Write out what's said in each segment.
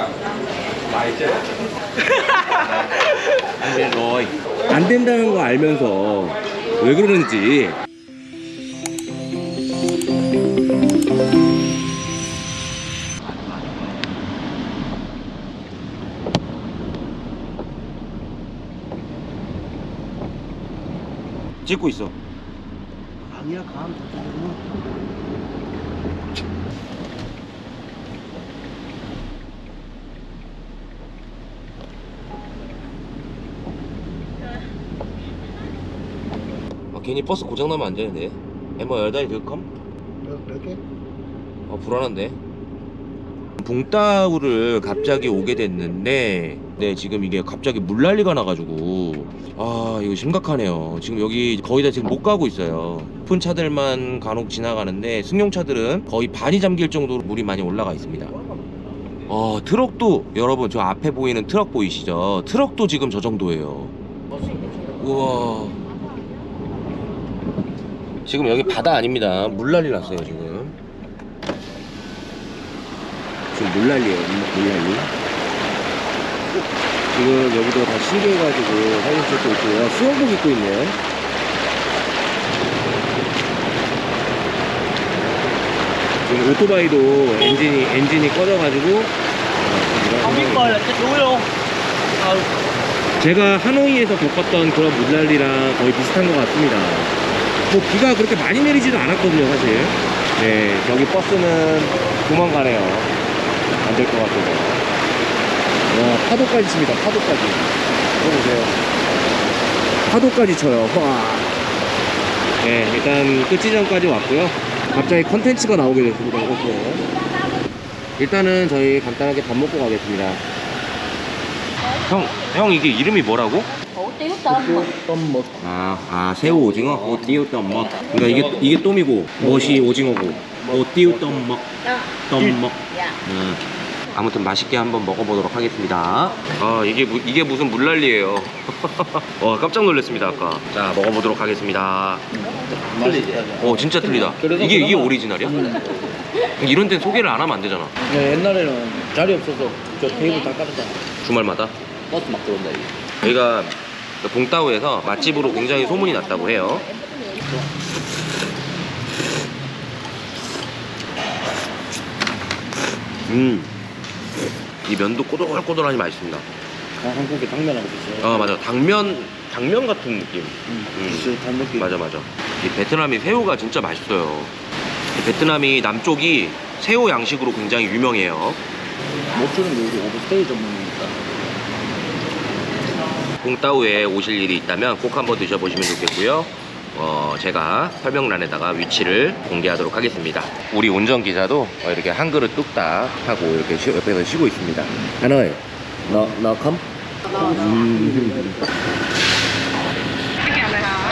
안 돼, 너이. 안 된다는 거 알면서 왜 그러는지. 찍고 있어. 아니야 감 괜히 버스 고장 나면 안 되는데. 엠버 열다리 들컴? 몇 개? 아 불안한데. 봉따우를 갑자기 오게 됐는데 네 지금 이게 갑자기 물난리가 나가지고 아 이거 심각하네요 지금 여기 거의 다 지금 못 가고 있어요 큰 차들만 간혹 지나가는데 승용차들은 거의 반이 잠길 정도로 물이 많이 올라가 있습니다 어 트럭도 여러분 저 앞에 보이는 트럭 보이시죠 트럭도 지금 저 정도예요 우와 지금 여기 바다 아닙니다. 물 난리 났어요 지금. 지금 물 난리에요. 물 난리. 지금 여기도 다 신기해가지고 사진 찍고 있고요. 수영복 입고 있네요 지금 오토바이도 엔진이 엔진이 꺼져가지고. ừ 제가 하노이에서 겪었던 그런 물난리랑 거의 비슷한 것 같습니다. 뭐 비가 그렇게 많이 내리지도 않았거든요, 사실. 네, 저기 버스는 도망가네요. 안 될 것 같아서. 와, 파도까지 칩니다, 파도까지. 들어보세요. 파도까지 쳐요, 와. 네, 일단 끝 지점까지 왔고요. 갑자기 컨텐츠가 나오게 됐습니다, 이것도. 일단은 저희 간단하게 밥 먹고 가겠습니다. 형, 형 이게 이름이 뭐라고? Tôm mực 아, 아 새우 오징어? 오띠우 똠먹 그러니까 이게 이게 똠이고 멋이 오징어고. 오띠우 똠먹 đó 똠먹 음. 아무튼 맛있게 한번 먹어보도록 하겠습니다. 아 이게 무- 이게 무슨 물난리예요? 와 깜짝 놀랐습니다 아까. 자 먹어보도록 하겠습니다. 틀리지? 어 진짜 틀리다. 이게 이게 오리지널이야? 이런 데는 소개를 안 하면 안 되잖아. 네, 옛날에는 자리 없어서 저 테이블 다 깔았잖아 주말마다? 버스 막 들어온다 이게. 저희가 봉따오에서 맛집으로 굉장히 소문이 났다고 해요. 음, 이 면도 꼬들꼬들하니 맛있습니다. 아, 한국의 당면하고 비슷해 아 맞아, 당면 당면 같은 느낌. 음, 음. 비슷한 느낌 맞아 맞아. 이 베트남이 새우가 진짜 맛있어요. 이 베트남이 남쪽이 새우 양식으로 굉장히 유명해요. 게 우리 오버스테이 전문 봉따우에 오실 일이 있다면 꼭 한번 드셔보시면 좋겠고요. 어, 제가 설명란에다가 위치를 공개하도록 하겠습니다. 우리 운전기사도 어, 이렇게 한 그릇 뚝딱 하고 이렇게 쉬- 옆에서 쉬고 있습니다. 하노이, 너, 너 컴? 음.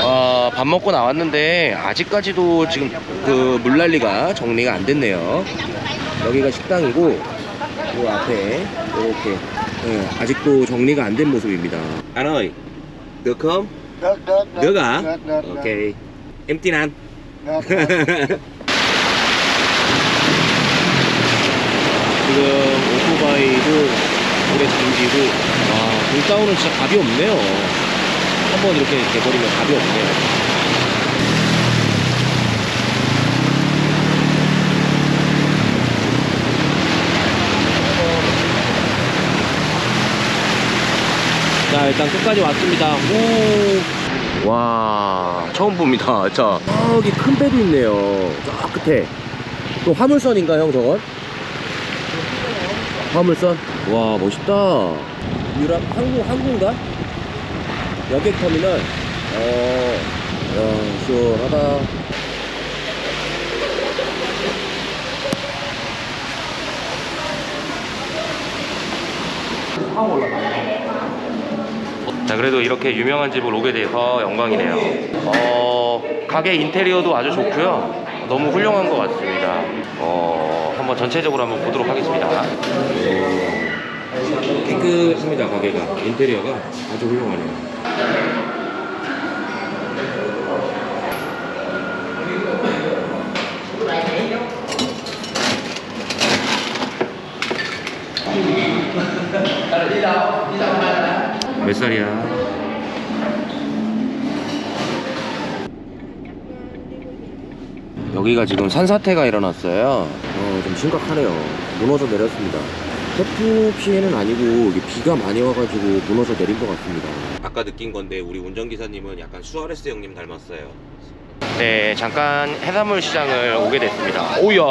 어, 밥 먹고 나왔는데 아직까지도 지금 그 물난리가 정리가 안 됐네요. 여기가 식당이고 요 앞에 이렇게 예, 아직도 정리가 안 된 모습입니다. 하노이, 너 컴? được được 너가? 오케이. 엠티난. 지금 오토바이도 물에 잠기고 와 불다운은 진짜 답이 없네요 한번 이렇게 돼버리면 답이 없네요 일단 끝까지 왔습니다 오. 와 처음 봅니다 자 저기 큰 배도 있네요 저 끝에 또 화물선인가 형 저건? 화물선? 와 멋있다 유럽 항공 항공가? 여객 터미널 어, 야 시원하다 자 그래도 이렇게 유명한 집을 오게 돼서 영광이네요. 어 가게 인테리어도 아주 좋고요. 너무 훌륭한 것 같습니다. 어 한번 전체적으로 한번 보도록 하겠습니다. 깨끗합니다 가게가. 인테리어가 아주 훌륭하네요 몇 살이야? 여기가 지금 산사태가 일어났어요. 어, 좀 심각하네요. 무너져 내렸습니다. 태풍 피해는 아니고 이게 비가 많이 와가지고 무너져 내린 것 같습니다. 아까 느낀 건데 우리 운전기사님은 약간 수아레스 형님 닮았어요. 네, 잠깐 해산물 시장을 오게 됐습니다. 오야.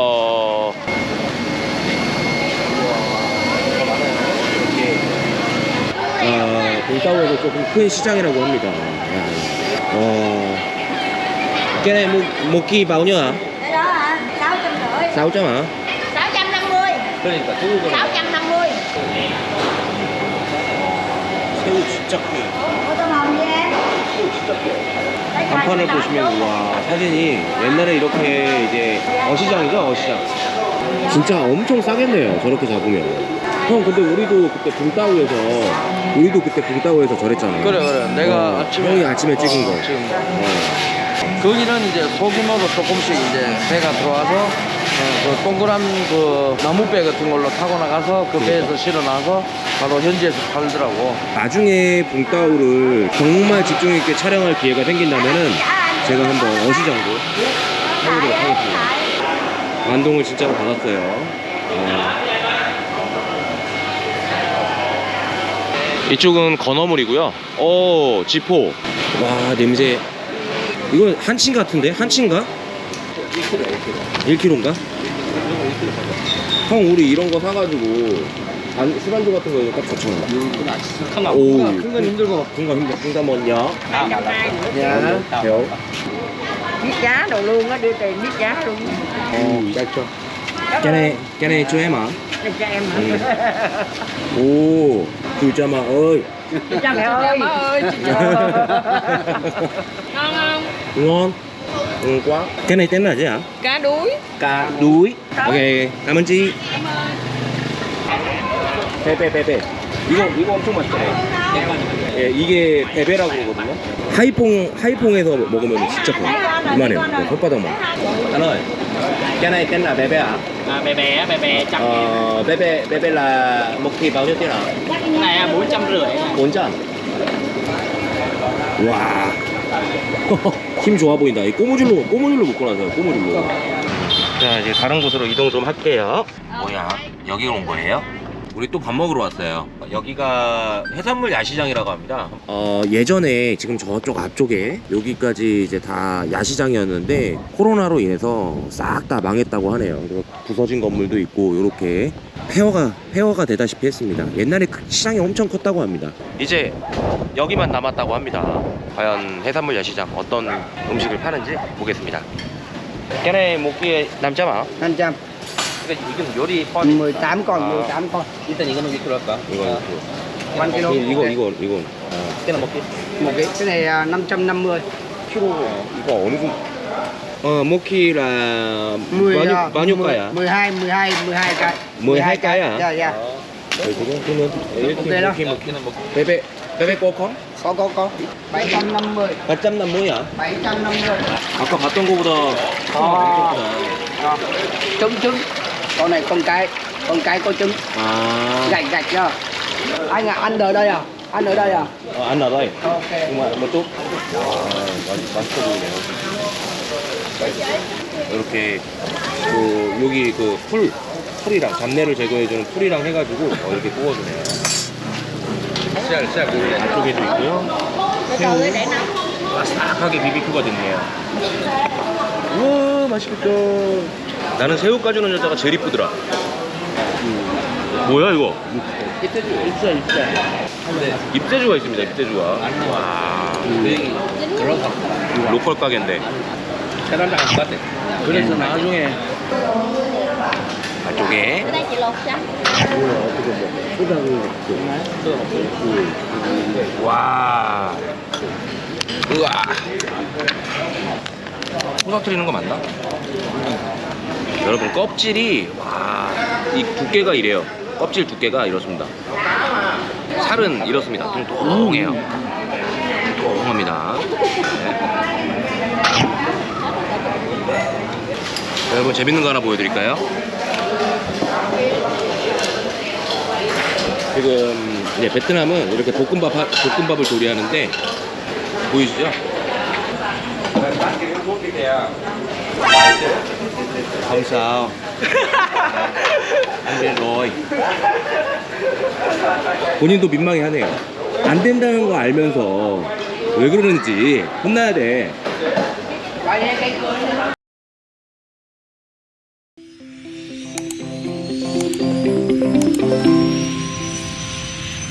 아, 동사우에서 조금 큰 시장이라고 합니다. 어, cái này một, kỳ bao nhiêu hả? Cái đó hả? 650 600 hả? 650 그러니까 새우가 650 새우 진짜 hùm gì em? 새우 진짜. Đây, 간판을 보시면 와 사진이 옛날에 이렇게 이제 어시장이죠 어시장 진짜 엄청 싸겠네요 저렇게 잡으면 형 근데 우리도 그때 붕따우에서 우리도 그때 붕따우에서 저랬잖아요 그래, 그래. 내가 어, 아침에- 형이 아침에 찍은 거 어, 지금. 어. 거기는 이제 소규모로 조금씩 이제 배가 들어와서 어, 그 동그란 그 나무배 같은 걸로 타고 나가서 그 배에서 실어놔서 바로 현지에서 팔더라고. 나중에 붕따우를 정말 집중 있게 촬영할 기회가 생긴다면은 제가 한번 어시장도 해보도록 하겠습니다 완동을 진짜로 받았어요 어. 이쪽은 건어물이고요 오 지포 와 냄새 이건 한친 같은데? 한치인가? 1kg 1kg인가? 형 우리 이런 거 사가지고 안, 술안주 같은 거딱 좋잖아 오. 큰건 힘들고. 큰거 힘들 큰거 뭐냐? 야. 배워 Biết giá đồ luôn á, đưa tiền biết giá luôn 어, 짧죠. cái này cái này cho em hả? Đây cho em hả? 오, Chú cha mà ơi. Chú cha mẹ ơi. Chú cha Ngon không? Ngon. Ừ quá. Cái này tên là gì hả? Cá đuối. Cá đuối. Ok, cảm ơn chị. Cảm ơn. Pê pê pê pê 이거 이거 엄청 맛있어. 예, 이게 베베라고 그러거든요. 하이퐁 하이퐁에서 먹으면 진짜 커요. 이만해요. 네, 손바닥만. anh ơi, cái này tên là bebe à? À, bè bè bè bè trăm Ờ, bebe bebe là một kỳ bao nhiêu tiền hả? cái này là bốn trăm rưỡi 4점. 와. 힘 좋아 보인다. 이 꼬무줄로 꼬무줄로 묶고 나서요. 꼬무줄로. 자 이제 다른 곳으로 이동 좀 할게요. 뭐야? 여기 온 거예요? 우리 또 밥 먹으러 왔어요. 여기가 해산물 야시장이라고 합니다. 어, 예전에 지금 저쪽 앞쪽에 여기까지 이제 다 야시장이었는데 코로나로 인해서 싹 다 망했다고 하네요. 그래서 부서진 건물도 있고 이렇게 폐허가 폐허가 되다시피 했습니다. 옛날에 그 시장이 엄청 컸다고 합니다. 이제 여기만 남았다고 합니다. 과연 해산물 야시장 어떤 음식을 파는지 보겠습니다. 걔네 먹기에 남자마 500. 이건 요리 18 con, 아. 18 con. 일단 이거는 몇 킬로 할까? 이거 이거 One kilo. 이거 이거 이거 깨나 먹기 Một cái cái này à, 550. 키로 이거 어느 정도 어 모키라 10 bao nhiêu à, bao nhiêu cây à 12 12 12 cái. 12 cái à? Dạ dạ. Rồi 지금 그러면 Ok đó. 먹기는 먹고 베베 베베 꼬컴 Có có có. 750. 850야 750. 아까 봤던 거보다 아. 아, Đó. Con này con cái. Con cái có trứng. 아 Gạch gạch chưa? Anh à, ăn ở đây à? Ăn ở đây à? 어, 안 나가요 Ok. 정말 뭐또 맛있어 보이네요 이렇게 그 여기 그풀 풀이랑 잡내를 제거해주는 풀이랑 해가지고 어, 이렇게 구워주네요 쌀, 쌀 고기 안쪽에도 있고요 nóng 바삭하게 비비큐가 됐네요 우와 맛있겠다 나는 새우 까주는 여자가 제일 이쁘더라. 뭐야 이거? 입새주, 입새, 입새. 입새주가 있습니다 입새주가. 와. 로컬 가게인데. 계란장 안것 같아 그래서 나중에. chị lột cho 와. 으아 토닥트리는 거 맞나? 여러분 껍질이 와 이 두께가 이래요 껍질 두께가 이렇습니다 살은 이렇습니다 통통해요 통통합니다 네. 여러분 재밌는 거 하나 보여드릴까요? 지금 이제 베트남은 이렇게 볶음밥 하- 볶음밥을 조리하는데 보이시죠? Không sao anh biết rồi 본인도 민망해 하네요. 안 된다는 거 알면서 왜 그러는지 혼나야 돼